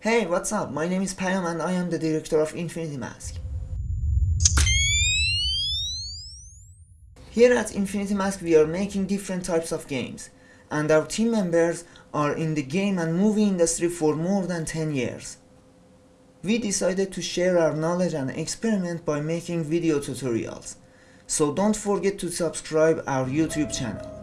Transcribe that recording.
Hey, what's up? My name is Payam and I am the director of Infinity Mask. Here at Infinity Mask we are making different types of games and our team members are in the game and movie industry for more than 10 years. We decided to share our knowledge and experiment by making video tutorials. So don't forget to subscribe our YouTube channel.